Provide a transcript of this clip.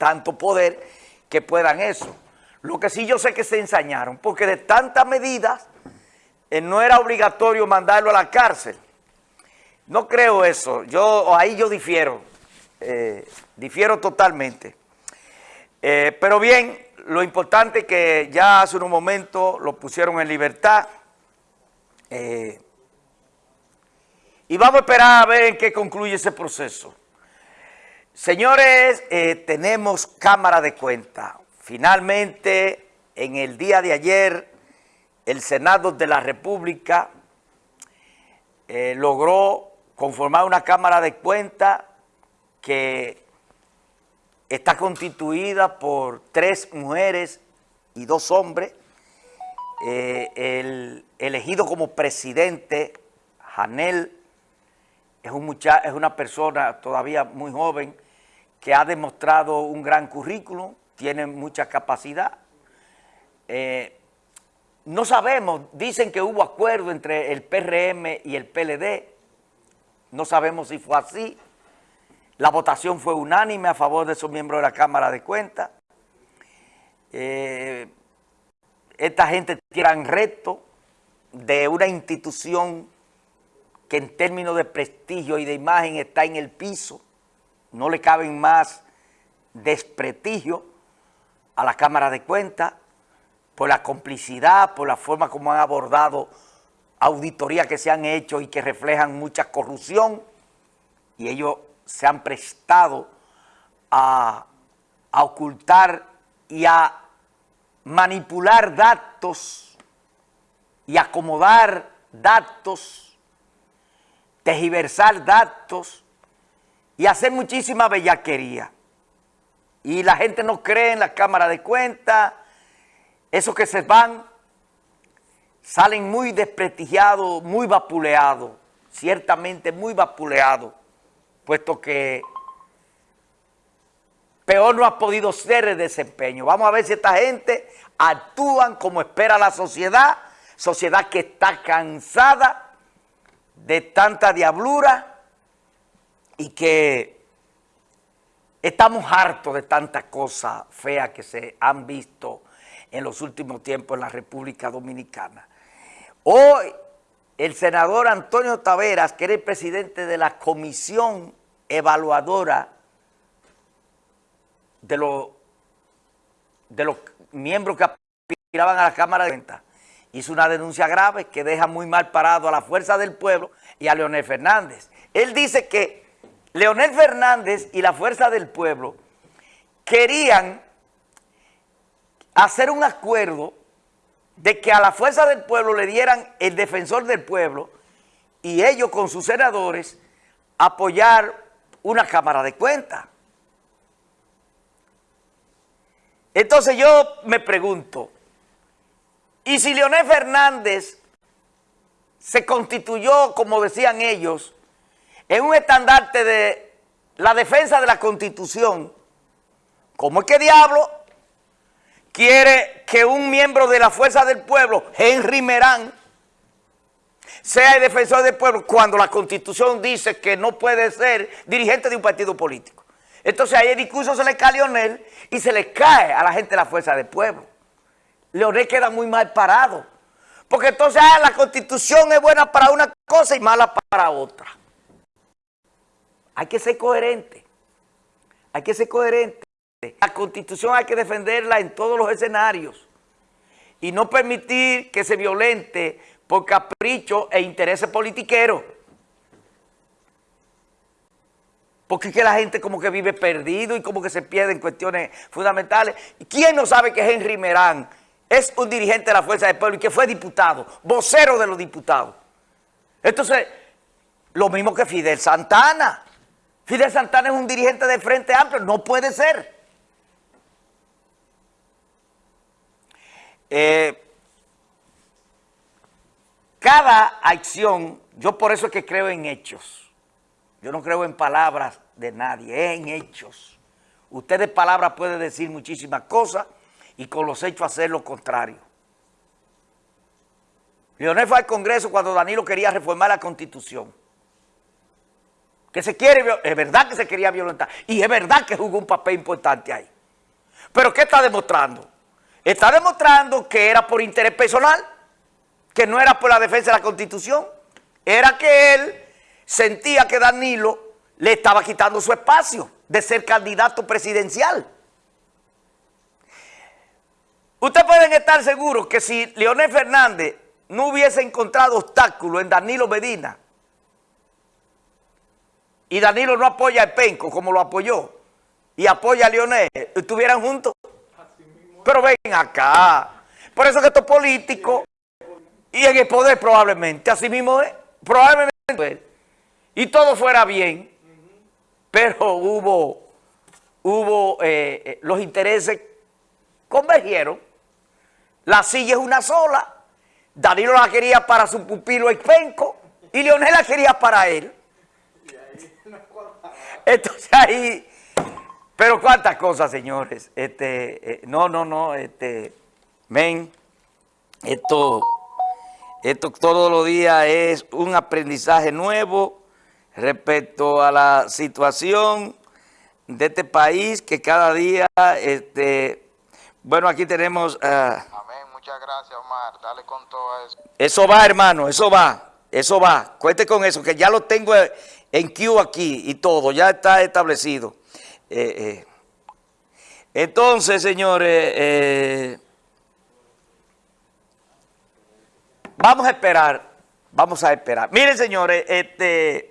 tanto poder que puedan eso. Lo que sí yo sé que se ensañaron, porque de tantas medidas eh, no era obligatorio mandarlo a la cárcel. No creo eso, yo ahí yo difiero, eh, difiero totalmente. Eh, pero bien, lo importante es que ya hace un momento lo pusieron en libertad. y vamos a esperar a ver en qué concluye ese proceso. Señores, tenemos cámara de cuenta. Finalmente, en el día de ayer, el Senado de la República eh, logró conformar una Cámara de Cuentas que está constituida por tres mujeres y dos hombres. Eh, el elegido como presidente, Janel, es, un es una persona todavía muy joven que ha demostrado un gran currículum, tiene mucha capacidad. Eh, no sabemos, dicen que hubo acuerdo entre el PRM y el PLD, no sabemos si fue así. La votación fue unánime a favor de esos miembros de la Cámara de Cuentas. Eh, esta gente tiene reto de una institución que en términos de prestigio y de imagen está en el piso, no le caben más desprestigio a la Cámara de Cuentas por la complicidad, por la forma como han abordado auditorías que se han hecho y que reflejan mucha corrupción. Y ellos se han prestado a, ocultar y a manipular datos y acomodar datos, tejiversar datos y hacer muchísima bellaquería y la gente no cree en la Cámara de Cuentas, esos que se van salen muy desprestigiados, muy vapuleados, ciertamente muy vapuleados, puesto que peor no ha podido ser el desempeño. Vamos a ver si esta gente actúan como espera la sociedad, sociedad que está cansada de tanta diablura y que Estamos hartos de tantas cosas feas que se han visto en los últimos tiempos en la República Dominicana. Hoy, el senador Antonio Taveras, que era el presidente de la comisión evaluadora de los, miembros que aspiraban a la Cámara de Cuentas, hizo una denuncia grave que deja muy mal parado a la Fuerza del Pueblo y a Leonel Fernández. Él dice que Leonel Fernández y la Fuerza del Pueblo querían hacer un acuerdo de que a la Fuerza del Pueblo le dieran el defensor del pueblo y ellos con sus senadores apoyar una Cámara de Cuentas. Entonces yo me pregunto, ¿y si Leonel Fernández se constituyó, como decían ellos, en un estandarte de la defensa de la Constitución, ¿cómo es que diablo quiere que un miembro de la Fuerza del Pueblo, Henry Merán, sea el defensor del pueblo cuando la Constitución dice que no puede ser dirigente de un partido político? Entonces ahí el discurso se le cae a Leonel y se le cae a la gente de la Fuerza del Pueblo. Leonel queda muy mal parado. Porque entonces ah, la Constitución es buena para una cosa y mala para otra. Hay que ser coherente. Hay que ser coherente. La Constitución hay que defenderla en todos los escenarios y no permitir que se violente por capricho e intereses politiqueros. Porque es que la gente como que vive perdido y como que se pierde en cuestiones fundamentales. ¿Quién no sabe que Henry Merán es un dirigente de la Fuerza del Pueblo y que fue diputado, vocero de los diputados? Entonces, lo mismo que Fidel Santana. Fidel Santana es un dirigente de Frente Amplio, no puede ser. Eh, cada acción, yo por eso es que creo en hechos. Yo no creo en palabras de nadie, en hechos. Usted de palabras puede decir muchísimas cosas y con los hechos hacer lo contrario. Leonel fue al Congreso cuando Danilo quería reformar la Constitución. Que se quiere, es verdad que se quería violentar, y es verdad que jugó un papel importante ahí. Pero ¿qué está demostrando? Está demostrando que era por interés personal, que no era por la defensa de la Constitución, era que él sentía que Danilo le estaba quitando su espacio de ser candidato presidencial. Ustedes pueden estar seguros que si Leonel Fernández no hubiese encontrado obstáculo en Danilo Medina y Danilo no apoya a Penco como lo apoyó. Y apoya a Leonel, estuvieran juntos. Pero ven acá. Por eso que esto es político. Y en el poder probablemente, así mismo es, probablemente, y todo fuera bien, pero hubo, hubo eh, eh, los intereses convergieron, la silla es una sola, Danilo la quería para su pupilo Penco y Leonel la quería para él. Entonces ahí, pero cuántas cosas, señores. Este, eh, no, no, no, este, ven, esto, esto todos los días es un aprendizaje nuevo respecto a la situación de este país que cada día, este, bueno, aquí tenemos... Uh, Muchas gracias, Omar. Dale con todo eso. Eso va, hermano, eso va. Eso va. Cuente con eso, que ya lo tengo en Q aquí y todo. Ya está establecido. Eh, eh. Entonces, señores, eh, vamos a esperar. Vamos a esperar. Miren, señores, este...